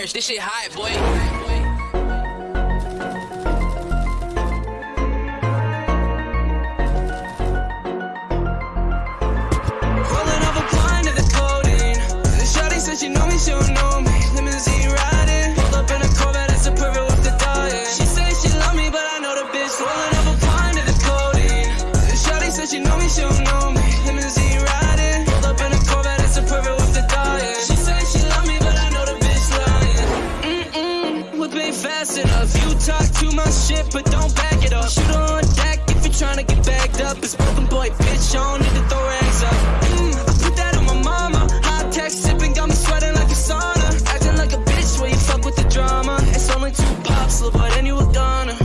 This shit hot, boy. but then you was gone.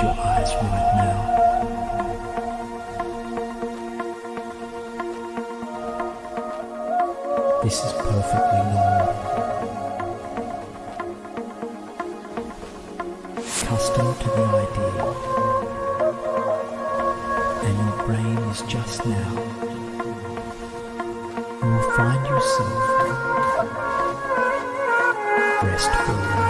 your eyes right now. This is perfectly normal. Custom to the idea. And your brain is just now. You will find yourself restful.